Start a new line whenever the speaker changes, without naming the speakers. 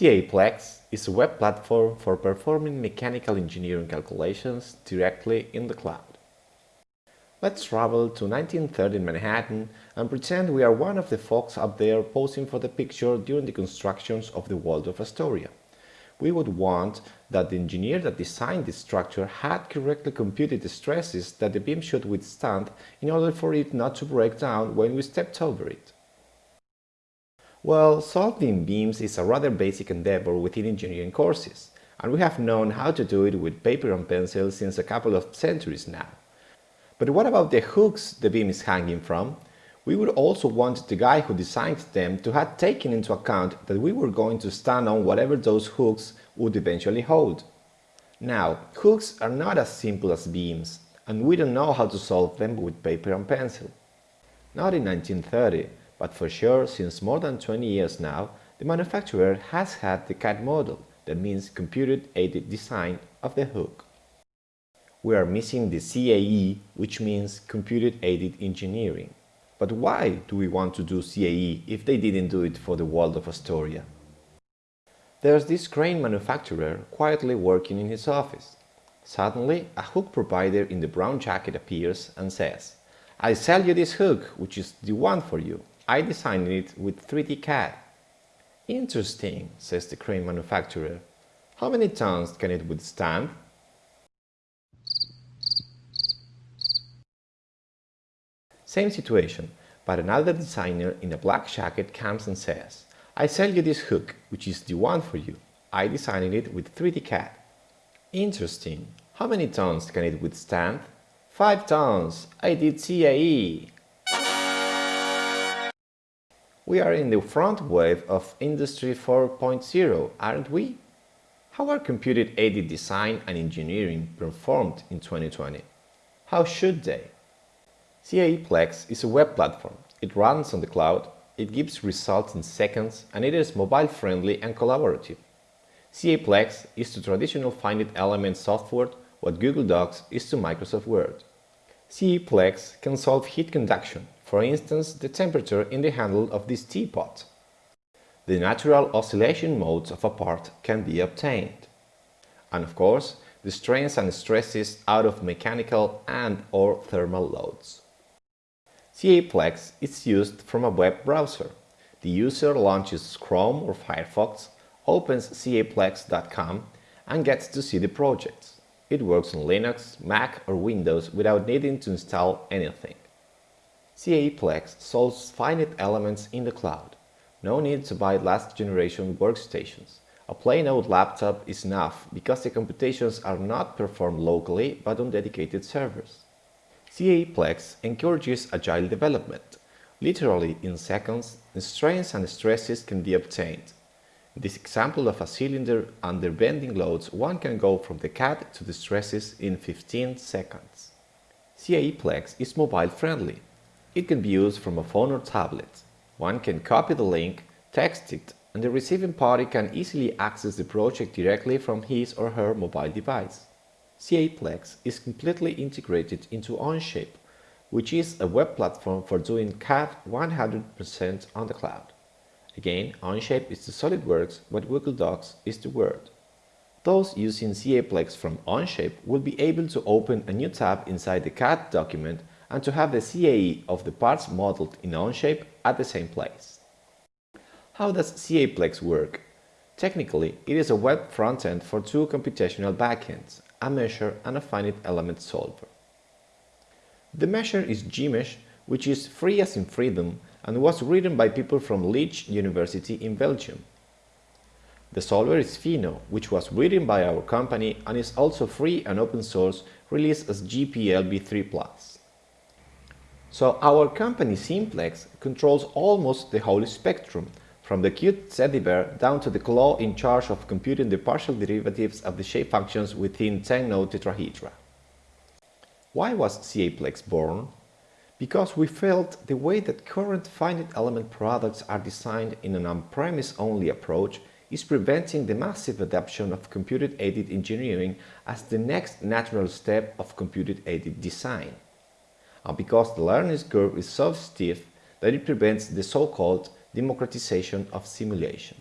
CAEplex is a web platform for performing mechanical engineering calculations directly in the cloud. Let's travel to 1930 in Manhattan and pretend we are one of the folks up there posing for the picture during the constructions of the Waldorf Astoria. We would want that the engineer that designed this structure had correctly computed the stresses that the beam should withstand in order for it not to break down when we stepped over it. Well, solving beams is a rather basic endeavor within engineering courses, and we have known how to do it with paper and pencil since a couple of centuries now. But what about the hooks the beam is hanging from? We would also want the guy who designed them to have taken into account that we were going to stand on whatever those hooks would eventually hold. Now, hooks are not as simple as beams, and we don't know how to solve them with paper and pencil. Not in 1930, but for sure, since more than 20 years now, the manufacturer has had the CAD model, that means computer-aided design of the hook. We are missing the CAE, which means computer-aided engineering. But why do we want to do CAE if they didn't do it for the Waldorf Astoria? There's this crane manufacturer quietly working in his office. Suddenly, a hook provider in the brown jacket appears and says, I sell you this hook, which is the one for you. I designed it with 3D CAD. Interesting, says the crane manufacturer. How many tons can it withstand? Same situation, but another designer in a black jacket comes and says, I sell you this hook, which is the one for you. I designed it with 3D CAD. Interesting. How many tons can it withstand? 5 tons. I did CAE. We are in the front wave of Industry 4.0, aren't we? How are computer-aided design and engineering performed in 2020? How should they? CAEplex is a web platform. It runs on the cloud, it gives results in seconds, and it is mobile-friendly and collaborative. CAEplex is to traditional finite element software what Google Docs is to Microsoft Word. CAEplex can solve heat conduction, for instance the temperature in the handle of this teapot. The natural oscillation modes of a part can be obtained. And of course, the strains and stresses out of mechanical and or thermal loads. CAEplex is used from a web browser. The user launches Chrome or Firefox, opens caeplex.com and gets to see the projects. It works on Linux, Mac or Windows without needing to install anything. CAEplex solves finite elements in the cloud. No need to buy last generation workstations. A plain old laptop is enough because the computations are not performed locally but on dedicated servers. CAEplex encourages agile development. Literally in seconds, strains and stresses can be obtained. In this example of a cylinder under bending loads, one can go from the CAD to the stresses in 15 seconds. CAEplex is mobile friendly. It can be used from a phone or tablet. One can copy the link, text it, and the receiving party can easily access the project directly from his or her mobile device. CAEplex is completely integrated into Onshape, which is a web platform for doing CAD 100% on the cloud. Again, Onshape is the SolidWorks what Google Docs is the Word. Those using CAEplex from Onshape will be able to open a new tab inside the CAD document and to have the CAE of the parts modeled in Onshape at the same place. How does CAEplex work? Technically, it is a web frontend for two computational backends, a mesher and a finite element solver. The mesher is Gmsh, which is free as in freedom and was written by people from Liège University in Belgium. The solver is Fino, which was written by our company and is also free and open source, released as GPLv3+. So our company Seamplex controls almost the whole spectrum, from the cute teddy bear down to the claw in charge of computing the partial derivatives of the shape functions within 10-node tetrahedra. Why was CAEplex born? Because we felt the way that current finite element products are designed in an on-premise only approach is preventing the massive adoption of computer-aided engineering as the next natural step of computer-aided design and because the learning curve is so stiff that it prevents the so-called democratization of simulation.